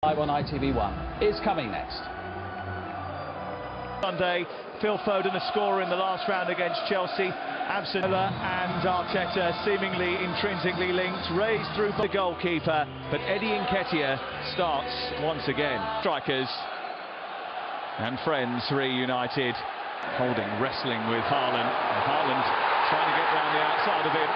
Live on ITV1 is coming next. Sunday, Phil Foden a scorer in the last round against Chelsea. Absent and Arteta seemingly intrinsically linked, raised through the goalkeeper, but Eddie Nketiah starts once again. Strikers and friends reunited. Holding, wrestling with Haaland. Haaland trying to get round the outside of him,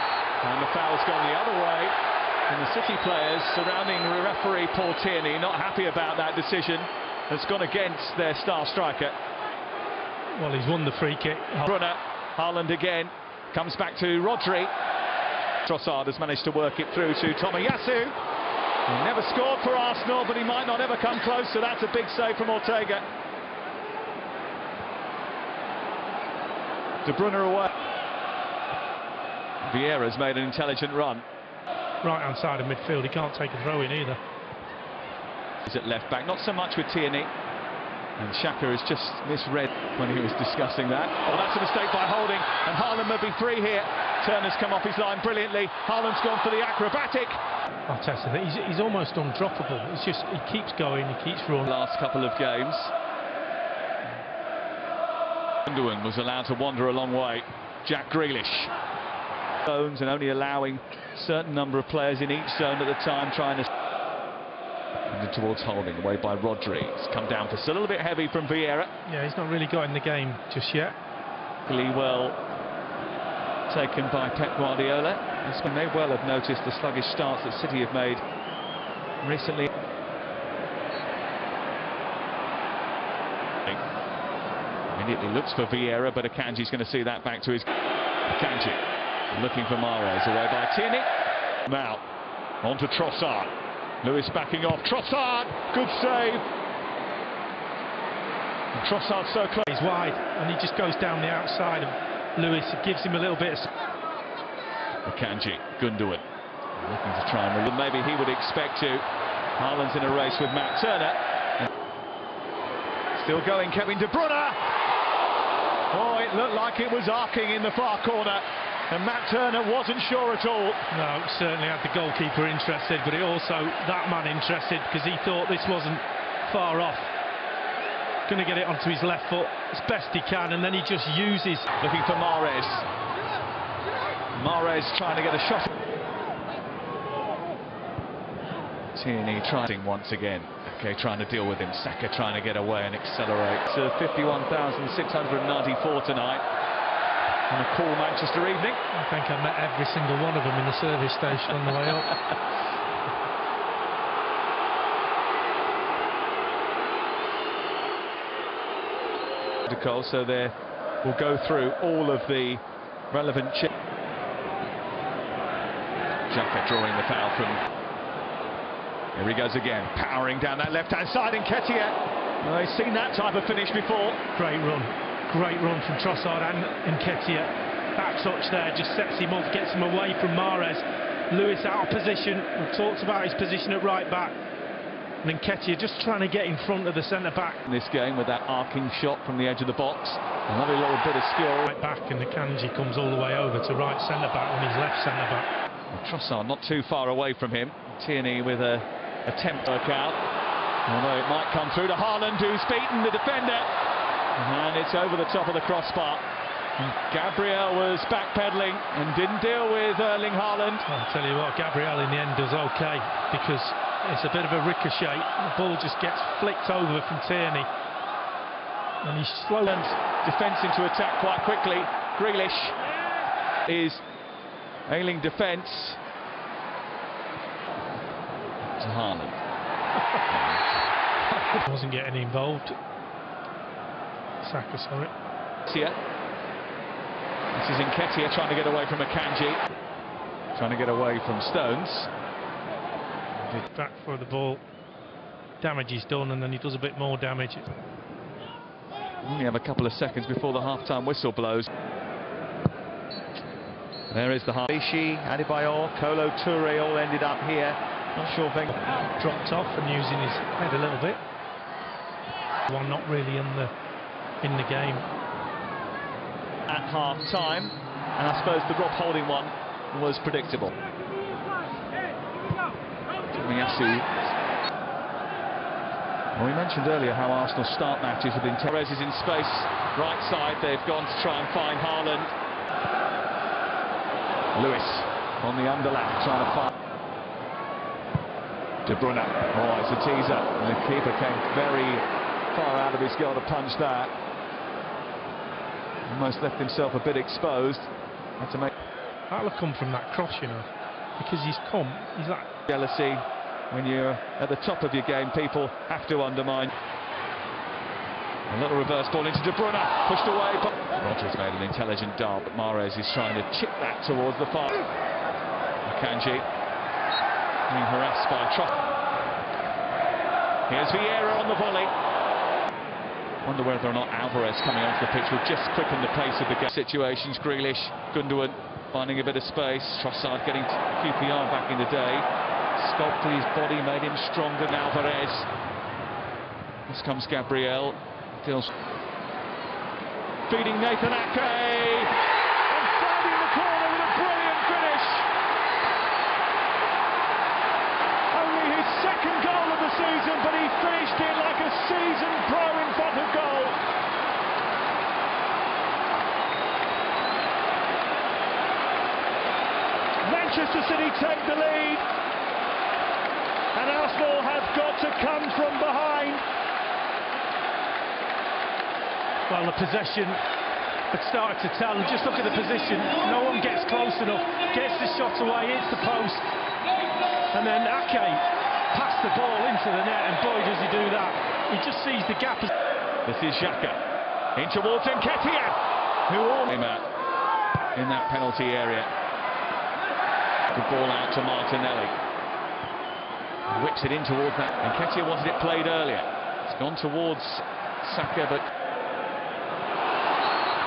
and the foul's gone the other way. And the City players surrounding referee Paul Tierney not happy about that decision. That's gone against their star striker. Well, he's won the free kick. Brunner, Haaland again, comes back to Rodri. Trossard has managed to work it through to Tomiyasu. He never scored for Arsenal, but he might not ever come close, so that's a big save from Ortega. De Bruyne away. Vieira's made an intelligent run. Right hand side of midfield, he can't take a throw in either. He's at left back, not so much with Tierney. And Shaka has just misread when he was discussing that. Oh, that's a mistake by Holding, and Haaland may be free here. Turner's come off his line brilliantly. Haaland's gone for the acrobatic. Arteta, he's, he's almost undroppable. It's just, he keeps going, he keeps running. Last couple of games. Gundogan was allowed to wander a long way. Jack Grealish. Zones and only allowing certain number of players in each zone at the time trying to and towards holding away by Rodri. It's come down for a little bit heavy from Vieira. Yeah, he's not really got in the game just yet. Really well taken by Pep Guardiola. This may well have noticed the sluggish starts that City have made recently. Immediately looks for Vieira, but Akanji's going to see that back to his... Akanji looking for Mahrez, away by Tierney. Now, on to Trossard. Lewis backing off. Trossard, good save. And Trossard so close. He's wide, and he just goes down the outside of Lewis. It gives him a little bit of... Akanji, Gundogan, looking to try and... Maybe he would expect to. Haaland's in a race with Matt Turner. Still going, Kevin De Bruyne. Oh, it looked like it was arcing in the far corner. And Matt Turner wasn't sure at all. No, certainly had the goalkeeper interested, but he also that man interested because he thought this wasn't far off. Going to get it onto his left foot as best he can, and then he just uses. Looking for Mahrez. Mahrez trying to get a shot. Tierney trying once again. Okay, trying to deal with him. Saka trying to get away and accelerate. To 51,694 tonight on a cool Manchester evening. I think I met every single one of them in the service station on the way up. so there we'll go through all of the relevant chip. Xhaka drawing the foul from here he goes again powering down that left hand side and well, he's seen that type of finish before great run Great run from Trossard and Nketiah. Back touch there just sets him off, gets him away from Mahrez. Lewis out of position. We talked about his position at right back. And Nketiah just trying to get in front of the centre back. In this game with that arcing shot from the edge of the box. A lovely little bit of skill. Right back and the Kanji comes all the way over to right centre back when his left centre back. Trossard not too far away from him. Tierney with a attempt to work out. Although it might come through to Haaland who's beaten the defender. And it's over the top of the crossbar. Gabriel was backpedaling and didn't deal with Erling Haaland. I'll tell you what, Gabriel in the end does okay because it's a bit of a ricochet. The ball just gets flicked over from Tierney. And he's slow. And defence into attack quite quickly. Grealish is ailing defence to Haaland. Wasn't getting involved. Saka, sorry. Here. This is Nketiah trying to get away from Akanji. Trying to get away from Stones. Back for the ball. Damage is done and then he does a bit more damage. Only have a couple of seconds before the half-time whistle blows. There is the half. Ishi, Adebayor, Kolo Toure all ended up here. Not sure Wenger dropped off and using his head a little bit. One not really in the in the game. At half time, and I suppose the Rob Holding one was predictable. Tomiyasu Well, we mentioned earlier how Arsenal start matches with intent. Perez is in space, right side. They've gone to try and find Haaland. Lewis on the underlap, trying to find. De Bruyne. Oh, it's a teaser. And the keeper came very far out of his goal to punch that. Almost left himself a bit exposed. Had to make That'll have come from that cross, you know, because he's come, he's that jealousy. When you're at the top of your game, people have to undermine. A little reverse ball into De Bruyne, pushed away. But Rodgers made an intelligent dart, but Mahrez is trying to chip that towards the far. Akanji being harassed by Tross. Here's Vieira on the volley. Wonder whether or not Alvarez coming onto the pitch will just quicken the pace of the game. Situations, Grealish, Gundogan finding a bit of space. Trossard getting QPR back in the day. Sculpted his body, made him stronger than Alvarez. This comes Gabriel. Feeding Nathan Ake. And finding the corner with a brilliant finish. Only his second goal of the season, but he finished it like a seasoned pro in front of goal. Manchester City take the lead. And Arsenal have got to come from behind. Well, the possession had started to tell. And just look at the position. No one gets close enough. Gets the shot away, hits the post. And then Ake passed the ball into the net, and boy, does he do that. He just sees the gap. This is Xhaka. In towards Nketiah, who all him out in that penalty area. The ball out to Martinelli. Whips it in towards that. Nketiah wanted it played earlier. It's gone towards Saka, but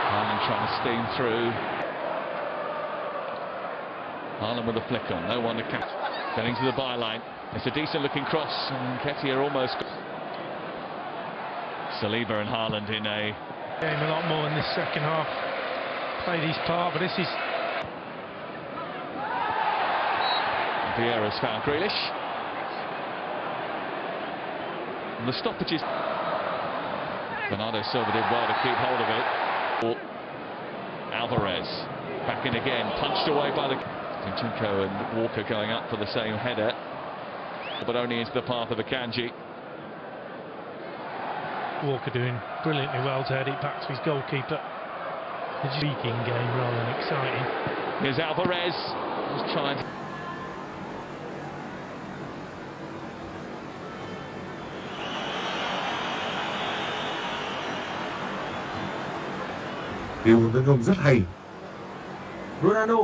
Haaland trying to steam through. Haaland with a flick on, no one to catch. Getting to the byline. It's a decent looking cross, and Nketiah almost. Saliba and Haaland in a Game a lot more in this second half. Played his part, but this is Vieira's found Grealish. And the stoppages. Bernardo Silva did well to keep hold of it. Alvarez back in again, punched away by the Zinchenko and Walker going up for the same header, but only into the path of Akanji. Walker doing brilliantly well to head it back to his goalkeeper. A speaking game rather than exciting. Here's Alvarez, just trying to Điều tấn công rất hay. Ronaldo